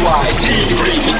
YT Remix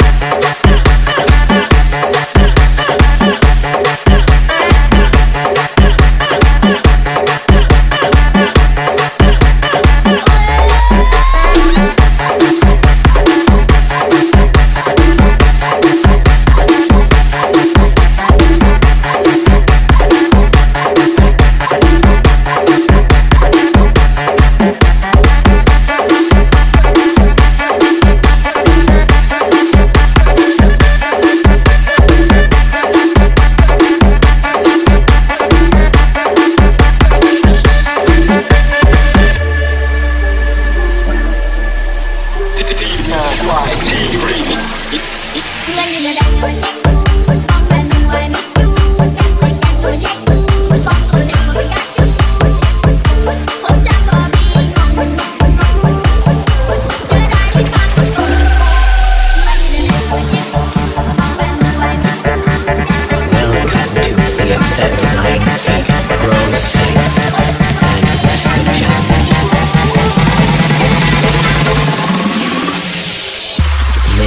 for you.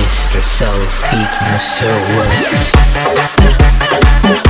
Mr. Soul Mr. Wolf.